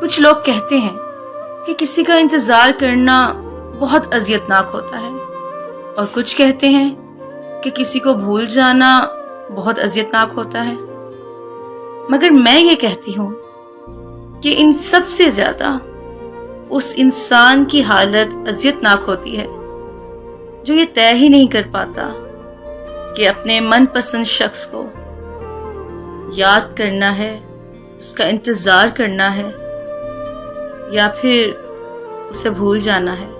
کچھ لوگ کہتے ہیں کہ کسی کا انتظار کرنا بہت اذیتناک ہوتا ہے اور کچھ کہتے ہیں کہ کسی کو بھول جانا بہت اذیتناک ہوتا ہے۔ مگر میں یہ کہتی ہوں کہ ان سب سے زیادہ اس انسان کی حالت اذیتناک ہوتی ہے جو یہ طے ہی نہیں کر پاتا کہ اپنے من پسند شخص کو یاد کرنا ہے، اس کا انتظار کرنا ہے۔ یا پھر اسے بھول جانا ہے۔